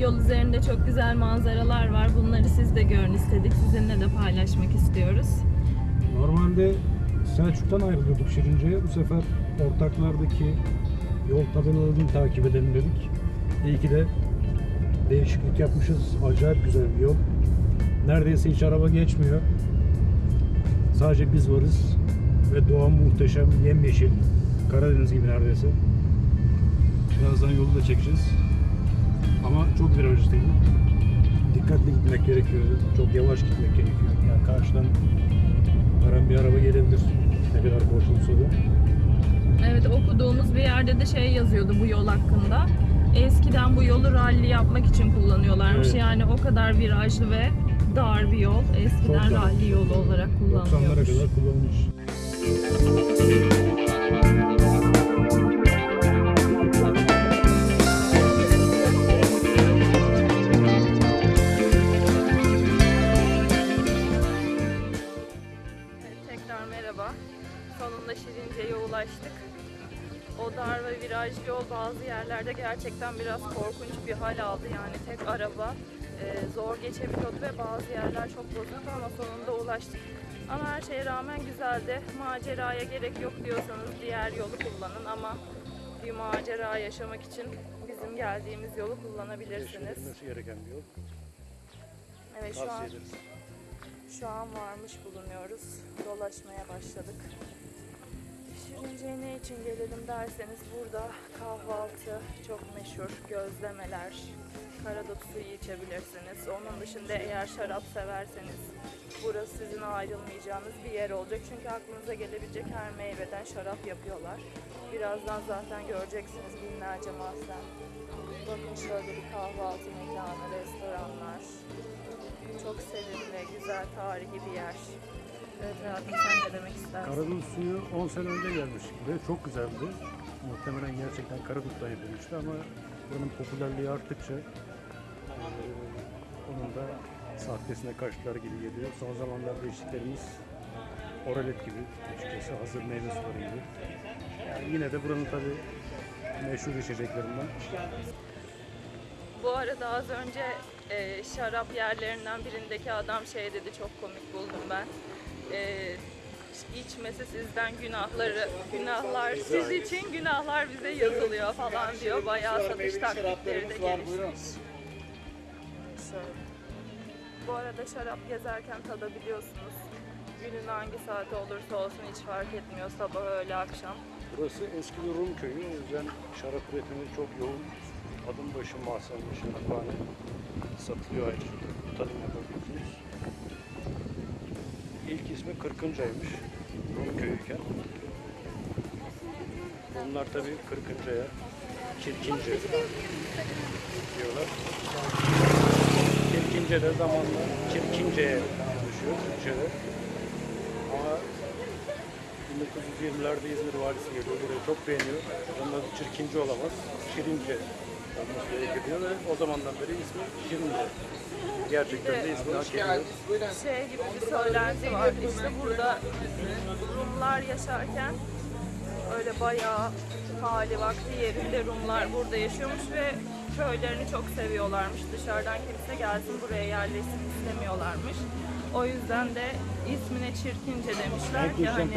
Yol üzerinde çok güzel manzaralar var. Bunları siz de görün istedik. Sizinle de paylaşmak istiyoruz. Normalde Selçuk'tan ayrılıyorduk Şirince'ye. Bu sefer ortaklardaki yol tabelalarını takip edelim dedik. İyi ki de değişiklik yapmışız. Acayip güzel bir yol. Neredeyse hiç araba geçmiyor. Sadece biz varız. Ve doğa muhteşem, yemyeşil. Karadeniz gibi neredeyse. Birazdan yolu da çekeceğiz. Ama çok virajlıydı. Dikkatli gitmek gerekiyor. Çok yavaş gitmek gerekiyor. Yani karşıdan her an bir araba gelebilir. Ne kadar boş olsa da. Evet okuduğumuz bir yerde de şey yazıyordu bu yol hakkında. Eskiden bu yolu ralli yapmak için kullanıyorlarmış. Evet. Yani o kadar virajlı ve dar bir yol. Eskiden ralli yolu olarak 90'lara kullanılıyormuş. kadar kullanılmış. Gerçekten biraz korkunç bir hal aldı. Yani tek araba e, zor geçebiliyordu ve bazı yerler çok bozuktu ama sonunda ulaştık. Ama her şeye rağmen güzeldi. Maceraya gerek yok diyorsanız diğer yolu kullanın ama bir macera yaşamak için bizim geldiğimiz yolu kullanabilirsiniz. Yaşanılması gereken bir yol. Evet şu an. Şu an varmış bulunuyoruz. Dolaşmaya başladık. Şirince'ye ne için gelelim derseniz burada kahvaltı çok meşhur. Gözlemeler, karadut suyu içebilirsiniz. Onun dışında eğer şarap severseniz burası sizin ayrılmayacağınız bir yer olacak. Çünkü aklınıza gelebilecek her meyveden şarap yapıyorlar. Birazdan zaten göreceksiniz binlerce mahzen. Bakın şöyle bir kahvaltı mekanı, restoranlar. Çok sevimli, güzel, tarihi bir yer. Evet hayatım sen ne demek istersin? Karadut suyu 10 sene önce gelmiş ve çok güzeldi. Muhtemelen gerçekten Karadut'tan yapılmıştı ama buranın popülerliği arttıkça onun da sahtesine kaçtılar gibi geliyor. Son zamanlarda içtiklerimiz oralet gibi açıkçası hazır meyve suları gibi. Yani yine de buranın tabi meşhur içeceklerinden. Bu arada az önce e, şarap yerlerinden birindeki adam şey dedi çok komik buldum ben. E, içmesi sizden günahları, günahlar siz için günahlar bize yazılıyor falan diyor. Bayağı satış taktikleri de gelişmiş. Şöyle. Bu arada şarap gezerken tadabiliyorsunuz. Günün hangi saati olursa olsun hiç fark etmiyor. Sabah, öğle, akşam. Burası eski bir Rum köyü. O yüzden şarap üretimi çok yoğun. Adım başı mahzenli şaraphane satılıyor ayrıca. Tadım yapabiliyorsunuz. İlk ismi Kırkınca'ymış. Rum köyüyken. Bunlar tabii Kırkınca'ya Çirkince diyorlar. Çirkince de zamanla Çirkince'ye dönüşüyor Türkçe'de. Ama 1920'lerde İzmir valisi geliyor. Burayı çok beğeniyor. Adı Çirkince olamaz. Şirince olması gerekiyor ve o zamandan beri ismi Şirince. Gerçekten de ismini hak ediyor. şey gibi bir söylenti var. İşte burada Rumlar yaşarken öyle bayağı hali vakti yerinde Rumlar burada yaşıyormuş ve köylerini çok seviyorlarmış. Dışarıdan kimse gelsin buraya yerleşsin istemiyorlarmış. O yüzden de ismine çirkince demişler ki hani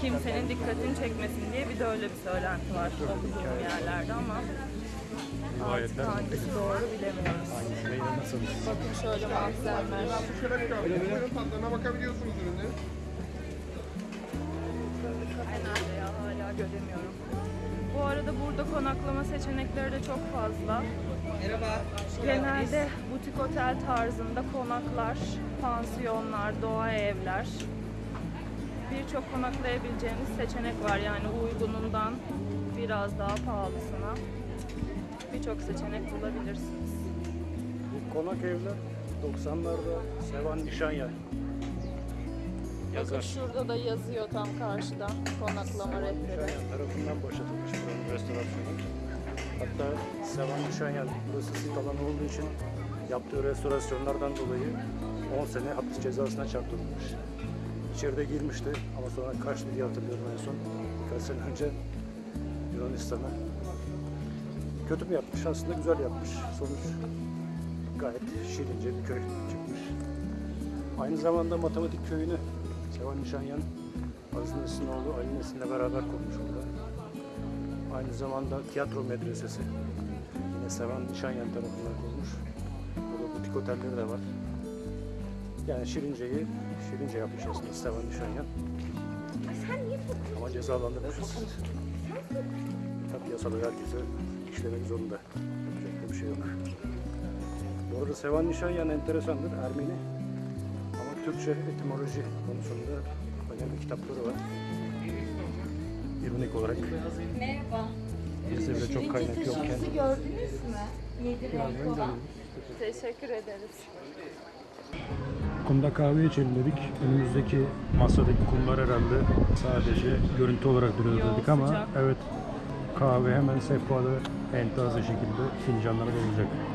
kimsenin dikkatini çekmesin diye bir de öyle bir söylenti var okuduğum yerlerde ama artık Rivayetler hangisi doğru bilemiyoruz. Meyve nasıl? Bakın şöyle mahzenler. Buyurun tadlarına bakabiliyorsunuz ürünlerin. Kafe nerede ya hala göremiyorum. Bu arada burada konaklama seçenekleri de çok fazla. Genelde butik otel tarzında konaklar, pansiyonlar, doğa evler. Birçok konaklayabileceğiniz seçenek var yani uygunundan biraz daha pahalısına. Birçok seçenek bulabilirsiniz. Bu konak evler 90'larda Sevan Nişanyan Bakın yazar. şurada da yazıyor tam karşıdan konaklama rehberi. Nişanyan tarafından başlatılmış buranın restorasyonu. Hatta Sevan Nişanyan burası sit alanı olduğu için yaptığı restorasyonlardan dolayı 10 sene hapis cezasına çarptırılmış. İçeride girmişti ama sonra kaçtı diye hatırlıyorum en son. Birkaç sene önce Yunanistan'a kötü mü yapmış? Aslında güzel yapmış. Sonuç gayet şirince bir köy çıkmış. Aynı zamanda matematik köyünü Sevan Nişanyan, Aziz Nesin'in oğlu Ali Nesin'le beraber kurmuş burada. Aynı zamanda tiyatro medresesi yine Sevan Nişanyan tarafından kurmuş. Burada butik otelleri de var. Yani Şirince'yi Şirince yapmış aslında Sevan Nişanyan. Ama cezalandırmışız. Tabii yasalar herkese işlemek zorunda. Yapacak bir şey yok. Bu arada Sevan Nişanyan enteresandır. Ermeni. Ama Türkçe etimoloji konusunda önemli kitapları var. İronik olarak. Merhaba. Bizde bile çok kaynak yokken. gördünüz mü? Yedi renk olan. Teşekkür ederiz. Kumda kahve içelim dedik. Önümüzdeki masadaki kumlar herhalde sadece görüntü olarak duruyor Yo, dedik ama sıcak. evet kahve hemen sehpada en taze şekilde fincanlara dolacak.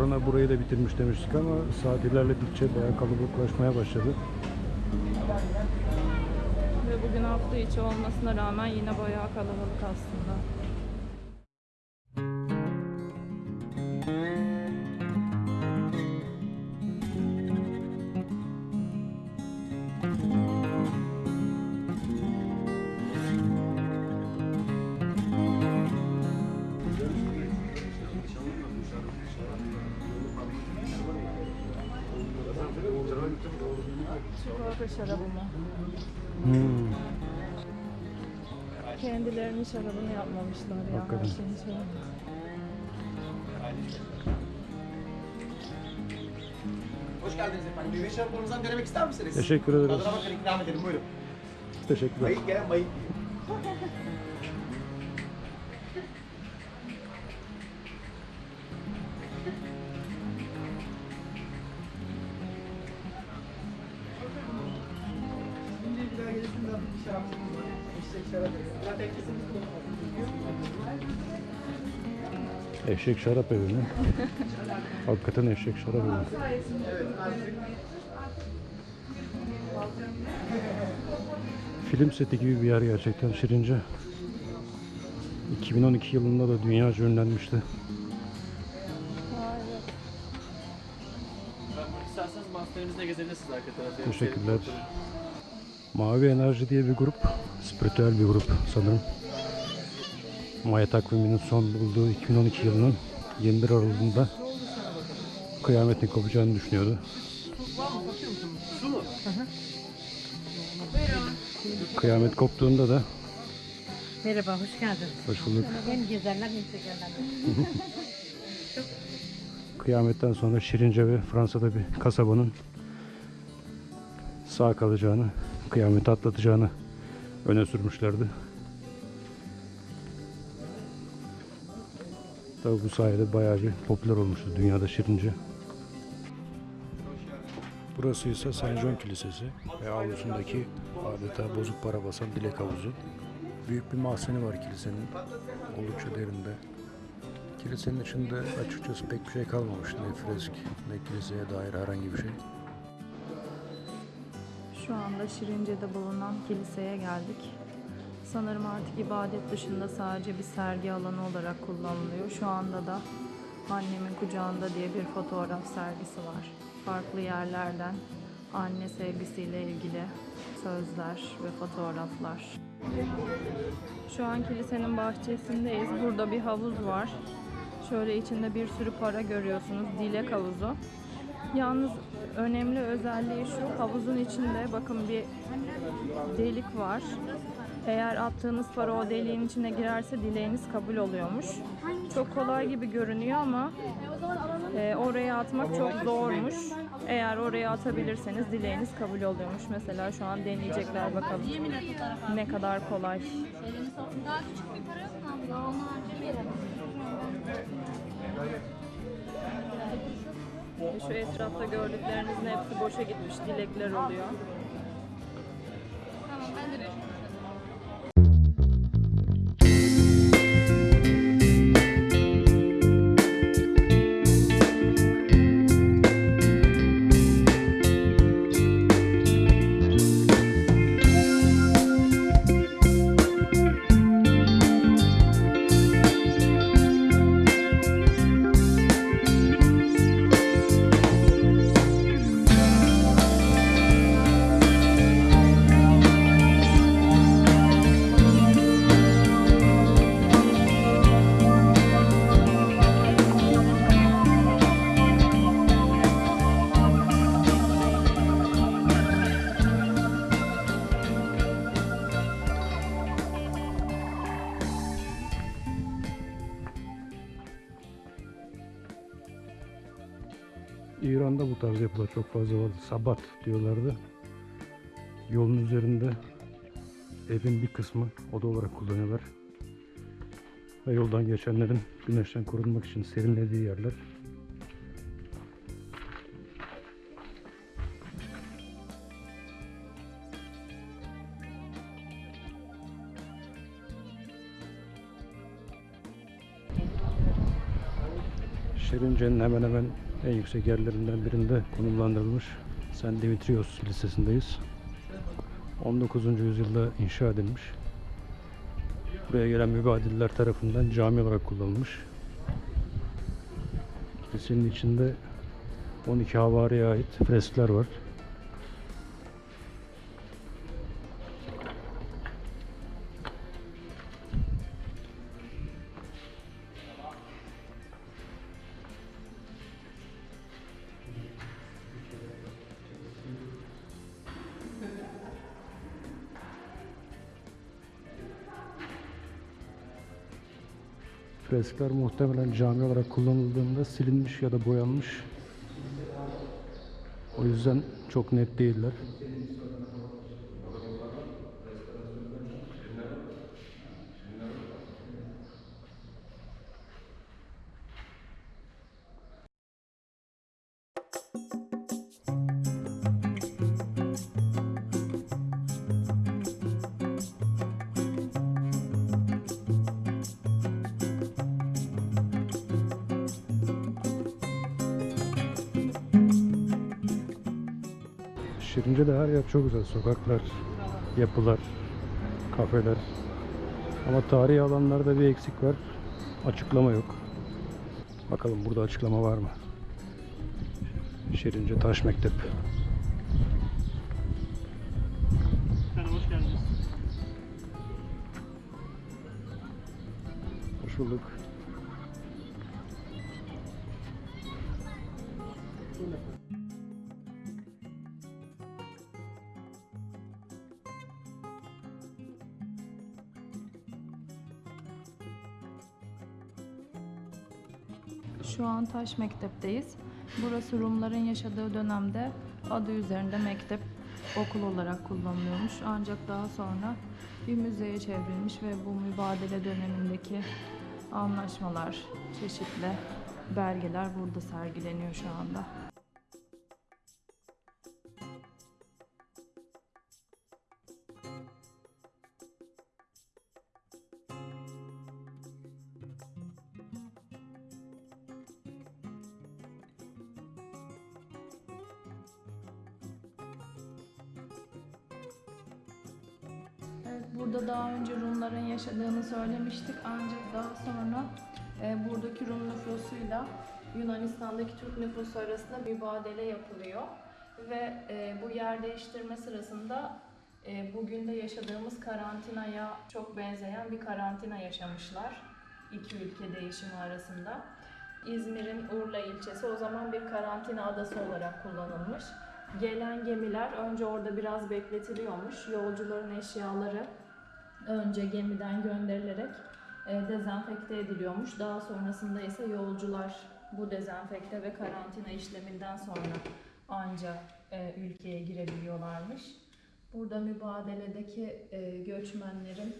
Korona burayı da bitirmiş demiştik ama saat ilerledikçe bayağı kalabalıklaşmaya başladı. Ve bugün hafta içi olmasına rağmen yine bayağı kalabalık aslında. Çikolata şarabı mı? Hmm. Kendilerinin şarabını yapmamışlar ya. Hakikaten. şeyin. Hoş geldiniz efendim. Meyve şaraplarımızdan denemek ister misiniz? Teşekkür ederiz. Tadına bakın ikram edelim buyurun. Teşekkürler. Mayık gelen mayık. Şimdi Eşek şarap. Evi mi? Hakikaten eşek şarap evi. Film seti gibi bir yer gerçekten Şirince. 2012 yılında da dünyaca ünlenmişti. İsterseniz masterimizde gezebilirsiniz arka tarafta. Teşekkürler. Mavi Enerji diye bir grup. Spiritüel bir grup sanırım. Maya takviminin son bulduğu 2012 yılının 21 Aralık'ında kıyametin kopacağını düşünüyordu. Kıyamet koptuğunda da Merhaba, hoş geldin. hoş bulduk. Hem gezerler hem çekerler. Kıyametten sonra Şirince ve Fransa'da bir kasabanın sağ kalacağını, kıyameti atlatacağını öne sürmüşlerdi. Tabi bu sayede bayağı bir popüler olmuştu dünyada Şirince. Burası ise Saint John Kilisesi ve avlusundaki adeta bozuk para basan dilek havuzu. Büyük bir mahzeni var kilisenin. Oldukça derinde. Kilisenin içinde açıkçası pek bir şey kalmamış. Ne fresk, ne kiliseye dair herhangi bir şey. Şu anda Şirince'de bulunan kiliseye geldik. Sanırım artık ibadet dışında sadece bir sergi alanı olarak kullanılıyor. Şu anda da annemin kucağında diye bir fotoğraf sergisi var. Farklı yerlerden anne sevgisiyle ilgili sözler ve fotoğraflar. Şu an kilisenin bahçesindeyiz. Burada bir havuz var. Şöyle içinde bir sürü para görüyorsunuz. Dilek havuzu. Yalnız önemli özelliği şu. Havuzun içinde bakın bir delik var. Eğer attığınız para o deliğin içine girerse dileğiniz kabul oluyormuş. Çok kolay gibi görünüyor ama e, oraya atmak çok zormuş. Eğer oraya atabilirseniz dileğiniz kabul oluyormuş. Mesela şu an deneyecekler bakalım ne kadar kolay. Daha küçük bir para yok mu? Normalce bir Şu etrafta gördüklerinizin hepsi boşa gitmiş dilekler oluyor. Tamam ben de yapılar çok fazla vardı. Sabat diyorlardı. Yolun üzerinde evin bir kısmı oda olarak kullanıyorlar. Ve yoldan geçenlerin güneşten korunmak için serinlediği yerler. Şirince'nin hemen hemen en yüksek yerlerinden birinde konumlandırılmış St. Dimitrios Lisesi'ndeyiz. 19. yüzyılda inşa edilmiş. Buraya gelen mübadiller tarafından cami olarak kullanılmış. Kilisenin içinde 12 havariye ait freskler var. Freskler muhtemelen cami olarak kullanıldığında silinmiş ya da boyanmış. O yüzden çok net değiller. Şirince'de her yer çok güzel. Sokaklar, yapılar, kafeler. Ama tarihi alanlarda bir eksik var. Açıklama yok. Bakalım burada açıklama var mı? Şirince Taş Mektep. Hoş geldiniz. Hoş bulduk. Şu an Taş Mektep'teyiz. Burası Rumların yaşadığı dönemde adı üzerinde mektep okul olarak kullanılıyormuş. Ancak daha sonra bir müzeye çevrilmiş ve bu mübadele dönemindeki anlaşmalar, çeşitli belgeler burada sergileniyor şu anda. Burada daha önce Rumların yaşadığını söylemiştik ancak daha sonra e, buradaki Rum nüfusuyla Yunanistan'daki Türk nüfusu arasında mübadele yapılıyor ve e, bu yer değiştirme sırasında e, bugün de yaşadığımız karantinaya çok benzeyen bir karantina yaşamışlar iki ülke değişimi arasında. İzmir'in Urla ilçesi o zaman bir karantina adası olarak kullanılmış. Gelen gemiler önce orada biraz bekletiliyormuş. Yolcuların eşyaları önce gemiden gönderilerek e, dezenfekte ediliyormuş. Daha sonrasında ise yolcular bu dezenfekte ve karantina işleminden sonra ancak e, ülkeye girebiliyorlarmış. Burada mübadeledeki e, göçmenlerin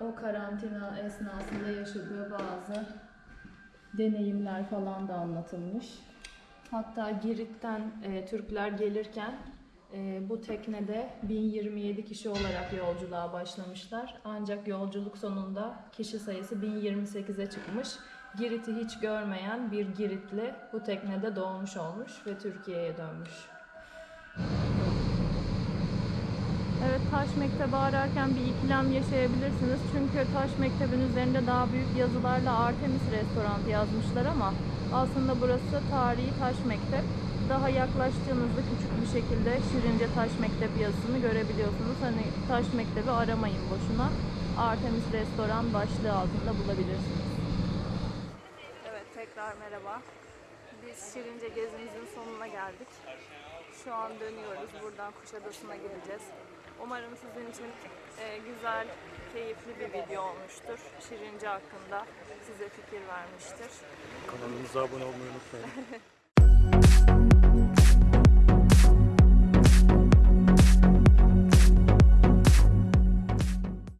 o karantina esnasında yaşadığı bazı deneyimler falan da anlatılmış. Hatta Girit'ten e, Türkler gelirken e, bu teknede 1027 kişi olarak yolculuğa başlamışlar. Ancak yolculuk sonunda kişi sayısı 1028'e çıkmış. Girit'i hiç görmeyen bir Giritli bu teknede doğmuş olmuş ve Türkiye'ye dönmüş. Evet Taş Mekteb'i ararken bir ikilem yaşayabilirsiniz. Çünkü Taş Mekteb'in üzerinde daha büyük yazılarla Artemis Restoran yazmışlar ama aslında burası tarihi Taş Mektep. Daha yaklaştığınızda küçük bir şekilde Şirince Taş Mektep yazısını görebiliyorsunuz. Hani Taş Mekteb'i aramayın boşuna. Artemis Restoran başlığı altında bulabilirsiniz. Evet tekrar merhaba. Biz Şirince gezimizin sonuna geldik. Şu an dönüyoruz. Buradan Kuşadası'na gideceğiz. Umarım sizin için e, güzel, keyifli bir video olmuştur. Şirince hakkında size fikir vermiştir. Kanalımıza abone olmayı unutmayın.